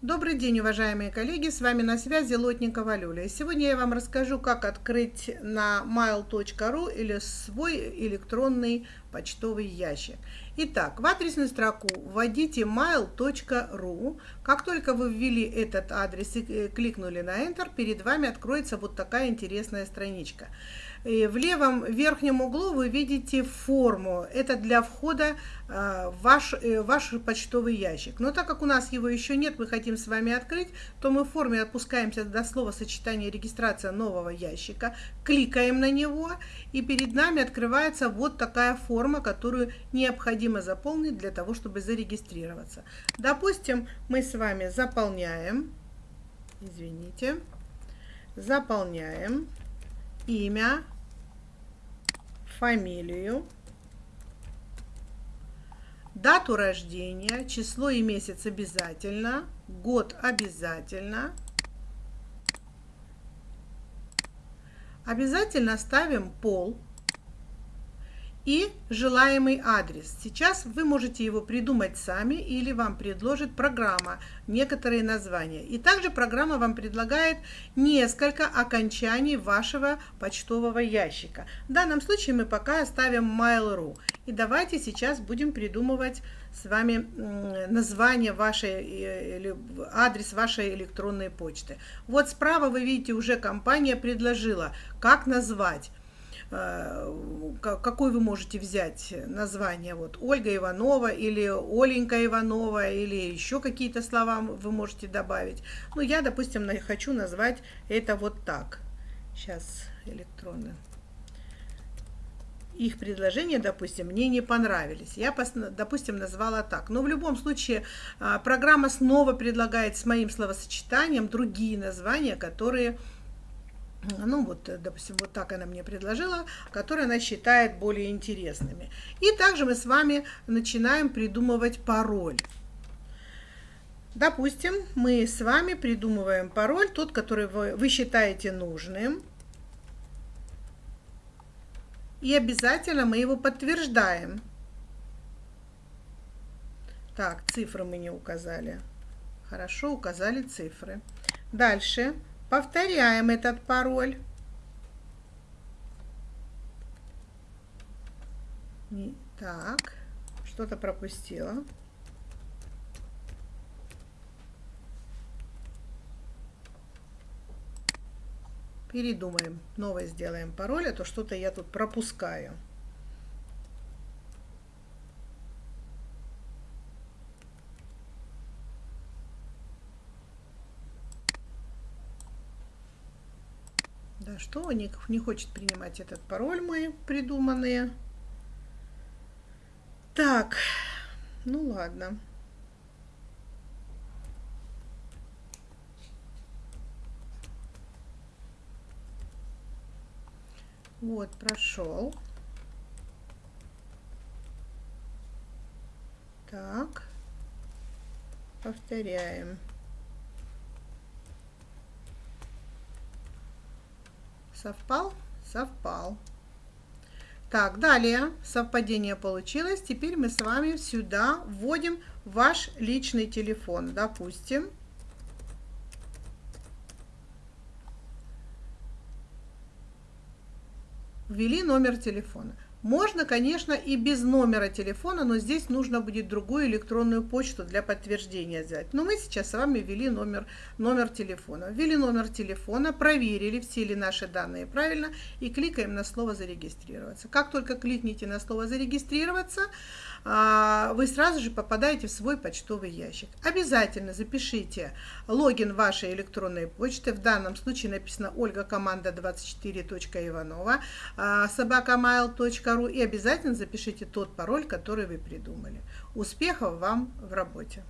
Добрый день, уважаемые коллеги, с вами на связи Лотникова Люля. Сегодня я вам расскажу, как открыть на mail.ru или свой электронный почтовый ящик. Итак, в адресную строку вводите mail.ru. Как только вы ввели этот адрес и э, кликнули на Enter, перед вами откроется вот такая интересная страничка. И в левом верхнем углу вы видите форму. Это для входа э, в ваш, э, ваш почтовый ящик. Но так как у нас его еще нет, мы хотим с вами открыть, то мы в форме опускаемся до слова сочетания регистрация нового ящика, кликаем на него, и перед нами открывается вот такая форма, которую необходимо заполнить для того, чтобы зарегистрироваться. Допустим, мы с вами заполняем, извините, заполняем имя, фамилию, дату рождения, число и месяц обязательно, год обязательно. Обязательно ставим пол и желаемый адрес. Сейчас вы можете его придумать сами или вам предложит программа некоторые названия. И также программа вам предлагает несколько окончаний вашего почтового ящика. В данном случае мы пока оставим Mail.ru. И давайте сейчас будем придумывать с вами название вашей э, или адрес вашей электронной почты. Вот справа вы видите уже компания предложила, как назвать. Э, какой вы можете взять название, вот Ольга Иванова или Оленька Иванова или еще какие-то слова вы можете добавить. Ну, я, допустим, хочу назвать это вот так. Сейчас электронно. Их предложения, допустим, мне не понравились. Я, допустим, назвала так. Но в любом случае а, программа снова предлагает с моим словосочетанием другие названия, которые ну вот, допустим, вот так она мне предложила, которые она считает более интересными. И также мы с вами начинаем придумывать пароль. Допустим, мы с вами придумываем пароль, тот, который вы, вы считаете нужным. И обязательно мы его подтверждаем. Так, цифры мы не указали. Хорошо, указали цифры. Дальше. Повторяем этот пароль. Так, что-то пропустила. Передумаем, новое сделаем пароль, а то что-то я тут пропускаю. Да что, не, не хочет принимать этот пароль мой придуманные. Так, ну ладно. Вот, прошел. Так, повторяем. Совпал? Совпал. Так, далее совпадение получилось. Теперь мы с вами сюда вводим ваш личный телефон. Допустим, ввели номер телефона. Можно, конечно, и без номера телефона, но здесь нужно будет другую электронную почту для подтверждения взять. Но мы сейчас с вами ввели номер, номер телефона. Ввели номер телефона, проверили, все ли наши данные правильно, и кликаем на слово «Зарегистрироваться». Как только кликните на слово «Зарегистрироваться», а, вы сразу же попадаете в свой почтовый ящик. Обязательно запишите логин вашей электронной почты. В данном случае написано Ольга команда 24.иванова собакамайл.ру и обязательно запишите тот пароль, который вы придумали. Успехов вам в работе!